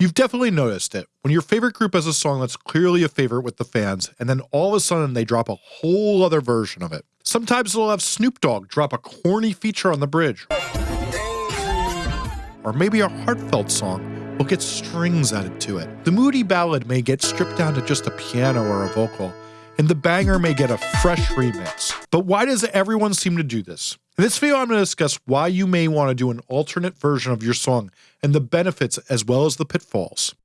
You've definitely noticed it. When your favorite group has a song that's clearly a favorite with the fans, and then all of a sudden they drop a whole other version of it. Sometimes they'll have Snoop Dogg drop a corny feature on the bridge. Or maybe a heartfelt song will get strings added to it. The moody ballad may get stripped down to just a piano or a vocal, and the banger may get a fresh remix. But why does everyone seem to do this? In this video, I'm going to discuss why you may want to do an alternate version of your song and the benefits as well as the pitfalls.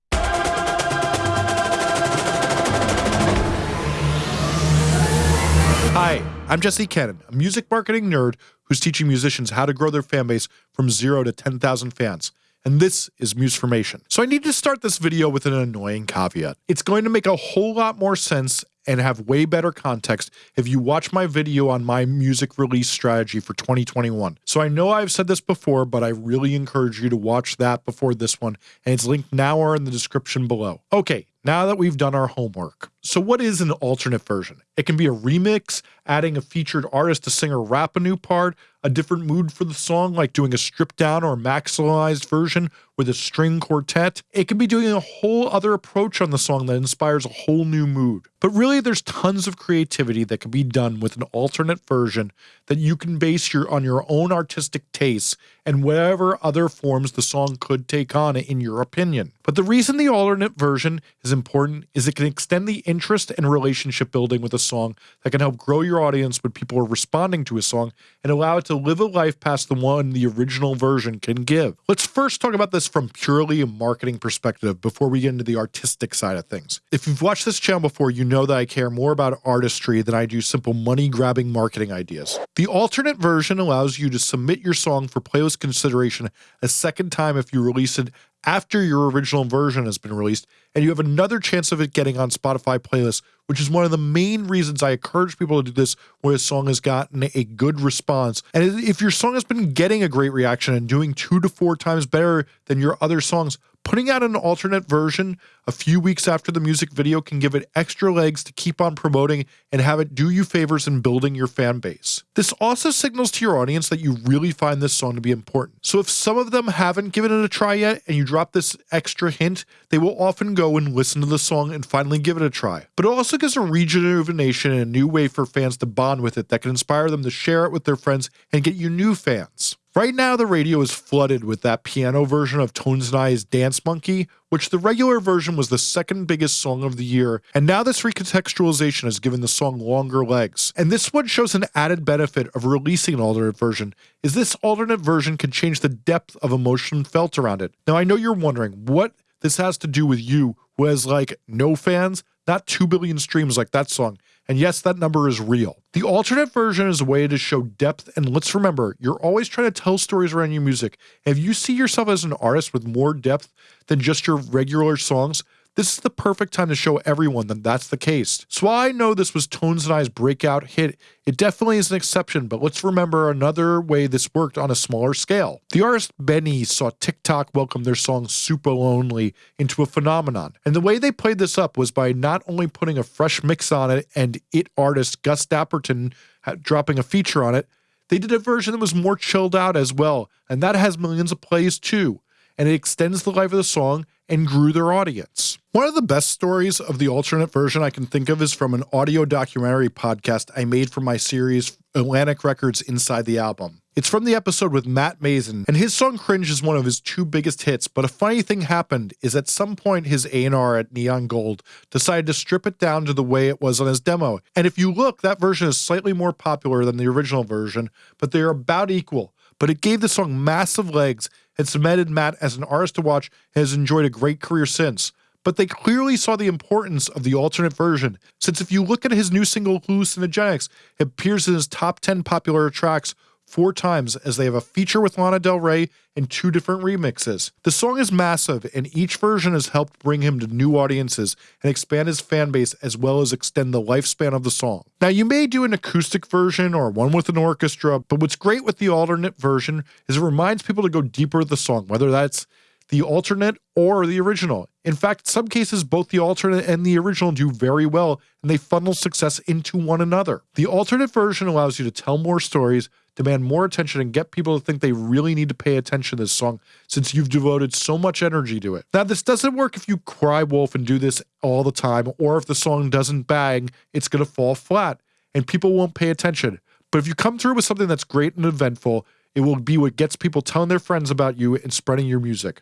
Hi, I'm Jesse Cannon, a music marketing nerd who's teaching musicians how to grow their fan base from zero to 10,000 fans and this is Musformation. So I need to start this video with an annoying caveat. It's going to make a whole lot more sense and have way better context if you watch my video on my music release strategy for 2021. So I know I've said this before, but I really encourage you to watch that before this one, and it's linked now or in the description below. Okay, now that we've done our homework. So what is an alternate version? It can be a remix, adding a featured artist to sing or rap a new part, a different mood for the song, like doing a stripped down or maximalized version with a string quartet. It can be doing a whole other approach on the song that inspires a whole new mood. But really, there's tons of creativity that can be done with an alternate version that you can base your on your own artistic tastes and whatever other forms the song could take on in your opinion. But the reason the alternate version is important is it can extend the interest and relationship building with a song that can help grow your audience when people are responding to a song and allow it to live a life past the one the original version can give. Let's first talk about this from purely a marketing perspective before we get into the artistic side of things. If you've watched this channel before, you know that I care more about artistry than I do simple money grabbing marketing ideas. The alternate version allows you to submit your song for playlist consideration a second time if you release it after your original version has been released, and you have another chance of it getting on Spotify playlists, which is one of the main reasons I encourage people to do this where a song has gotten a good response. And if your song has been getting a great reaction and doing two to four times better than your other songs, Putting out an alternate version a few weeks after the music video can give it extra legs to keep on promoting and have it do you favors in building your fan base. This also signals to your audience that you really find this song to be important. So if some of them haven't given it a try yet and you drop this extra hint, they will often go and listen to the song and finally give it a try. But it also gives a rejuvenation and a new way for fans to bond with it that can inspire them to share it with their friends and get you new fans. Right now, the radio is flooded with that piano version of Tones and I's Dance Monkey, which the regular version was the second biggest song of the year, and now this recontextualization has given the song longer legs. And this one shows an added benefit of releasing an alternate version, is this alternate version can change the depth of emotion felt around it. Now I know you're wondering what this has to do with you who has like no fans, not 2 billion streams like that song. And yes, that number is real. The alternate version is a way to show depth, and let's remember, you're always trying to tell stories around your music. if you see yourself as an artist with more depth than just your regular songs, this is the perfect time to show everyone that that's the case. So I know this was Tones and I's breakout hit, it definitely is an exception, but let's remember another way this worked on a smaller scale. The artist Benee saw TikTok welcome their song Supalonely into a phenomenon, and the way they played this up was by not only putting a fresh mix on it and it artist Gus Dapperton dropping a feature on it, they did a version that was more chilled out as well, and that has millions of plays too and it extends the life of the song and grew their audience. One of the best stories of the alternate version I can think of is from an audio documentary podcast I made for my series Atlantic Records Inside the Album. It's from the episode with Matt Maeson, and his song Cringe is one of his two biggest hits, but a funny thing happened is at some point his A&R at Neon Gold decided to strip it down to the way it was on his demo. And if you look, that version is slightly more popular than the original version, but they're about equal. But it gave the song massive legs and cemented Matt as an artist to watch and has enjoyed a great career since. But they clearly saw the importance of the alternate version, since if you look at his new single Hallucinogenics, it appears in his top 10 popular tracks four times as they have a feature with Lana Del Rey and two different remixes. The song is massive, and each version has helped bring him to new audiences and expand his fan base as well as extend the lifespan of the song. Now, you may do an acoustic version or one with an orchestra, but what's great with the alternate version is it reminds people to go deeper with the song, whether that's the alternate or the original. In fact, in some cases, both the alternate and the original do very well, and they funnel success into one another. The alternate version allows you to tell more stories, demand more attention and get people to think they really need to pay attention to this song since you've devoted so much energy to it. Now, this doesn't work if you cry wolf and do this all the time, or if the song doesn't bang, it's going to fall flat and people won't pay attention. But if you come through with something that's great and eventful, it will be what gets people telling their friends about you and spreading your music.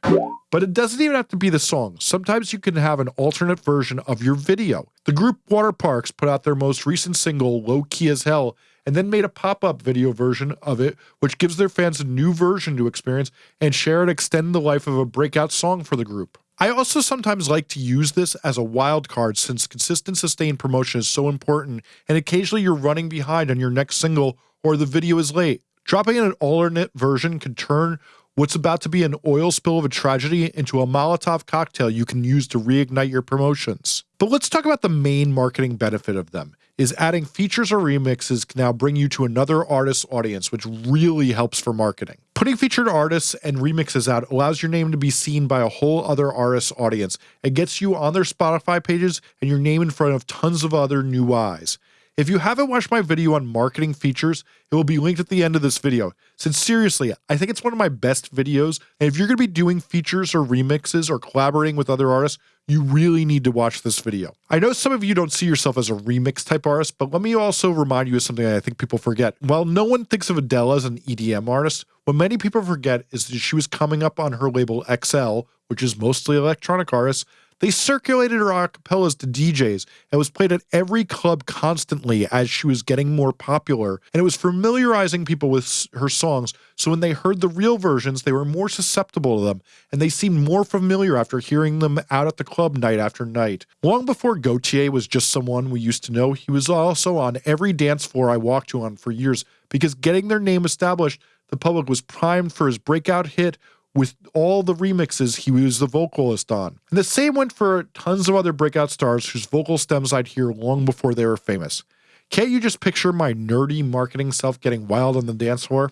But it doesn't even have to be the song. Sometimes you can have an alternate version of your video. The group Waterparks put out their most recent single, Low Key as Hell, and then made a pop up video version of it, which gives their fans a new version to experience and share and extend the life of a breakout song for the group. I also sometimes like to use this as a wild card since consistent sustained promotion is so important, and occasionally you're running behind on your next single or the video is late. Dropping in an alternate version can turn what's about to be an oil spill of a tragedy into a Molotov cocktail you can use to reignite your promotions. But let's talk about the main marketing benefit of them is adding features or remixes can now bring you to another artist's audience, which really helps for marketing. Putting featured artists and remixes out allows your name to be seen by a whole other artist's audience and gets you on their Spotify pages and your name in front of tons of other new eyes. If you haven't watched my video on marketing features, it will be linked at the end of this video. Since seriously, I think it's one of my best videos, and if you're going to be doing features or remixes or collaborating with other artists, you really need to watch this video. I know some of you don't see yourself as a remix type artist, but let me also remind you of something I think people forget. While no one thinks of Adele as an EDM artist, what many people forget is that she was coming up on her label XL, which is mostly electronic artists, they circulated her acapellas to DJs and was played at every club constantly as she was getting more popular, and it was familiarizing people with her songs, so when they heard the real versions, they were more susceptible to them, and they seemed more familiar after hearing them out at the club night after night. Long before Gotye was just someone we used to know, he was also on every dance floor I walked to on for years, because getting their name established, the public was primed for his breakout hit with all the remixes he was the vocalist on. And the same went for tons of other breakout stars whose vocal stems I'd hear long before they were famous. Can't you just picture my nerdy marketing self getting wild on the dance floor?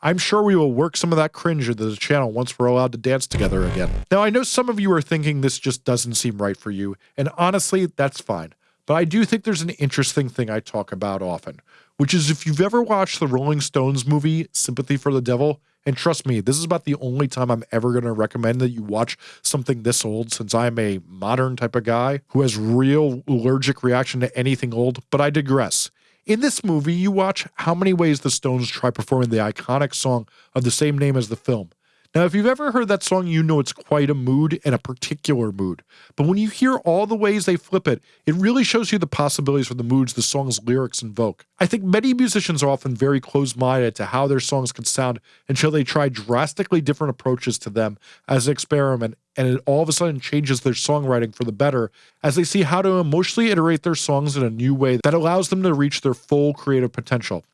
I'm sure we will work some of that cringe into the channel once we're allowed to dance together again. Now, I know some of you are thinking this just doesn't seem right for you, and honestly, that's fine. But I do think there's an interesting thing I talk about often, which is if you've ever watched the Rolling Stones movie, Sympathy for the Devil, and trust me, this is about the only time I'm ever going to recommend that you watch something this old since I'm a modern type of guy who has real allergic reaction to anything old, but I digress. In this movie, you watch how many ways the Stones try performing the iconic song of the same name as the film. Now, if you've ever heard that song, you know it's quite a mood and a particular mood. But when you hear all the ways they flip it, it really shows you the possibilities for the moods the song's lyrics invoke. I think many musicians are often very close minded to how their songs can sound until they try drastically different approaches to them as an experiment, and it all of a sudden changes their songwriting for the better as they see how to emotionally iterate their songs in a new way that allows them to reach their full creative potential.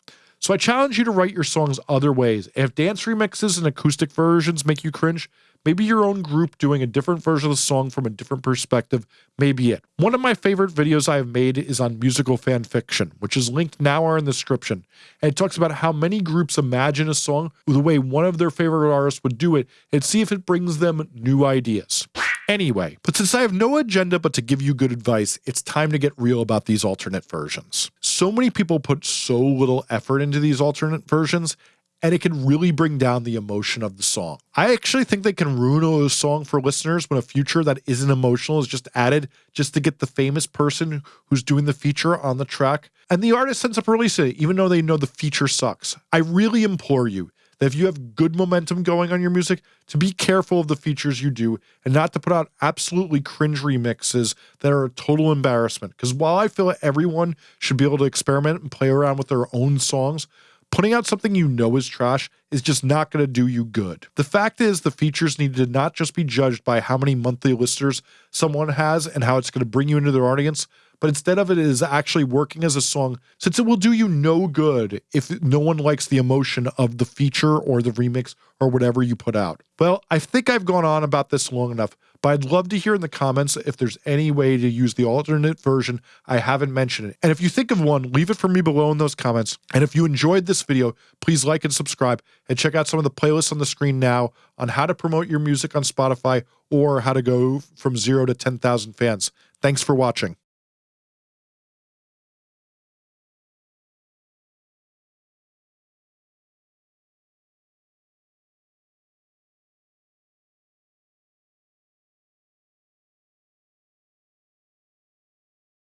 So I challenge you to write your songs other ways. If dance remixes and acoustic versions make you cringe, maybe your own group doing a different version of the song from a different perspective may be it. One of my favorite videos I have made is on musical fan fiction, which is linked now or in the description. And it talks about how many groups imagine a song the way one of their favorite artists would do it and see if it brings them new ideas. Anyway, but since I have no agenda but to give you good advice, it's time to get real about these alternate versions. So many people put so little effort into these alternate versions, and it can really bring down the emotion of the song. I actually think they can ruin a song for listeners when a feature that isn't emotional is just added just to get the famous person who's doing the feature on the track. And the artist ends up releasing it, even though they know the feature sucks. I really implore you that if you have good momentum going on your music, to be careful of the features you do and not to put out absolutely cringe remixes that are a total embarrassment. Because while I feel everyone should be able to experiment and play around with their own songs, putting out something you know is trash is just not going to do you good. The fact is, the features need to not just be judged by how many monthly listeners someone has and how it's going to bring you into their audience, but instead of it is actually working as a song, since it will do you no good if no one likes the emotion of the feature or the remix or whatever you put out. Well, I think I've gone on about this long enough, but I'd love to hear in the comments if there's any way to use the alternate version I haven't mentioned it. And if you think of one, leave it for me below in those comments. And if you enjoyed this video, please like and subscribe and check out some of the playlists on the screen now on how to promote your music on Spotify or how to go from zero to 10,000 fans. Thanks for watching.